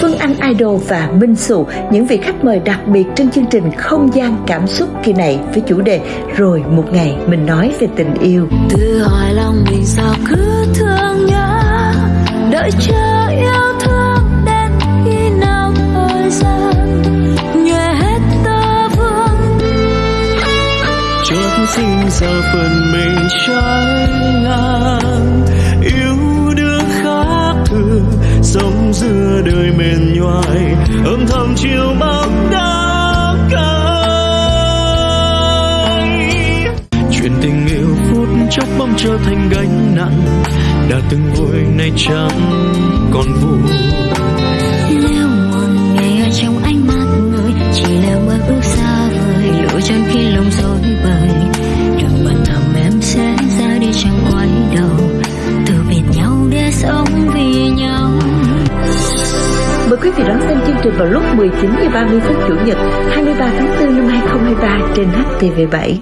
Phương Anh Idol và Minh Sụ, những vị khách mời đặc biệt trên chương trình Không gian cảm xúc kỳ này với chủ đề Rồi một ngày mình nói về tình yêu. Tự hỏi lòng mình sao cứ thương nhớ, đợi chờ yêu thương đến khi nào thời gian nhòe hết tơ vương. xin giờ phần mình trái ngã xưa đời mệt nhoài âm thầm chiều bóng đá cay. Chuyện tình yêu phút chốc bỗng trở thành gánh nặng, đã từng vui nay chẳng còn vui. Đón xem chương trình vào lúc 19h30 phút Chủ nhật 23 tháng 4 năm 2023 trên HTV7.